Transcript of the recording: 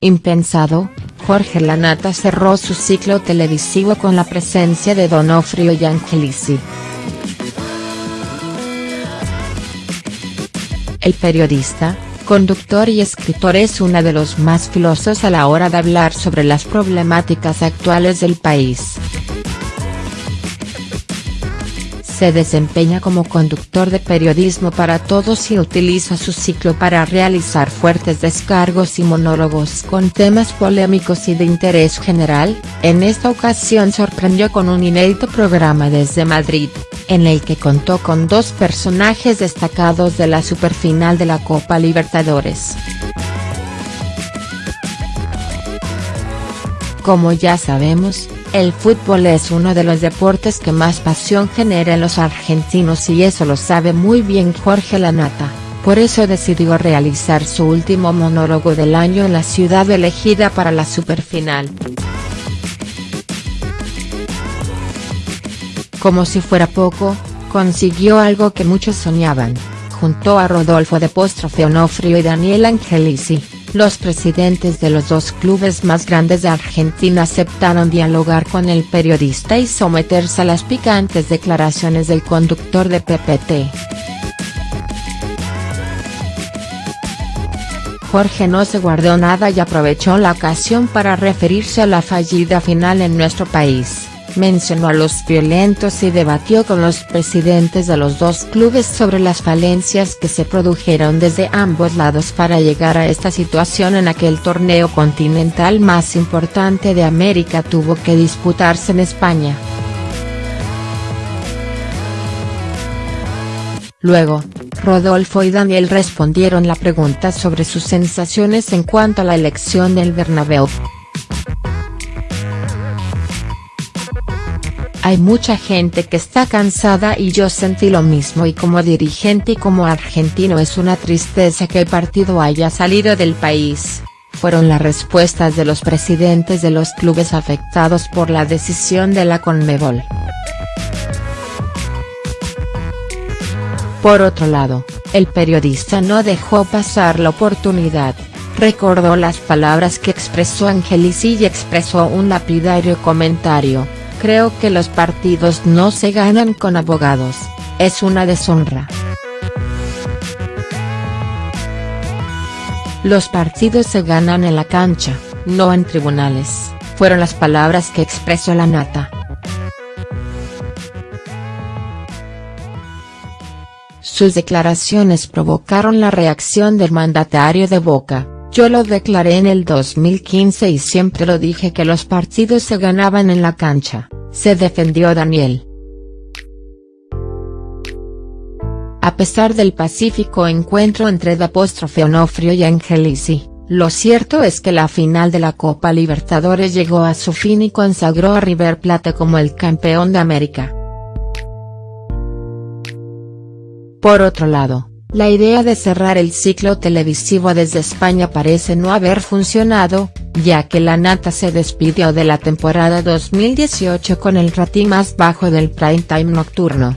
Impensado, Jorge Lanata cerró su ciclo televisivo con la presencia de Donofrio y Angelici. El periodista, conductor y escritor es uno de los más filosos a la hora de hablar sobre las problemáticas actuales del país. Se desempeña como conductor de periodismo para todos y utiliza su ciclo para realizar fuertes descargos y monólogos con temas polémicos y de interés general, en esta ocasión sorprendió con un inédito programa desde Madrid, en el que contó con dos personajes destacados de la superfinal de la Copa Libertadores. Como ya sabemos, el fútbol es uno de los deportes que más pasión genera en los argentinos y eso lo sabe muy bien Jorge Lanata, por eso decidió realizar su último monólogo del año en la ciudad elegida para la superfinal. Como si fuera poco, consiguió algo que muchos soñaban, juntó a Rodolfo de Postrofe Onofrio y Daniel Angelici los presidentes de los dos clubes más grandes de Argentina aceptaron dialogar con el periodista y someterse a las picantes declaraciones del conductor de PPT. Jorge no se guardó nada y aprovechó la ocasión para referirse a la fallida final en nuestro país mencionó a los violentos y debatió con los presidentes de los dos clubes sobre las falencias que se produjeron desde ambos lados para llegar a esta situación en aquel torneo continental más importante de América tuvo que disputarse en España. Luego, Rodolfo y Daniel respondieron la pregunta sobre sus sensaciones en cuanto a la elección del Bernabéu. Hay mucha gente que está cansada y yo sentí lo mismo y como dirigente y como argentino es una tristeza que el partido haya salido del país, fueron las respuestas de los presidentes de los clubes afectados por la decisión de la Conmebol. Por otro lado, el periodista no dejó pasar la oportunidad, recordó las palabras que expresó Angelici y expresó un lapidario comentario Creo que los partidos no se ganan con abogados, es una deshonra. Los partidos se ganan en la cancha, no en tribunales, fueron las palabras que expresó la nata. Sus declaraciones provocaron la reacción del mandatario de Boca. Yo lo declaré en el 2015 y siempre lo dije que los partidos se ganaban en la cancha, se defendió Daniel. A pesar del pacífico encuentro entre D'Apóstrofe Onofrio y Angelici, lo cierto es que la final de la Copa Libertadores llegó a su fin y consagró a River Plate como el campeón de América. Por otro lado, la idea de cerrar el ciclo televisivo desde España parece no haber funcionado, ya que la nata se despidió de la temporada 2018 con el rating más bajo del prime time nocturno.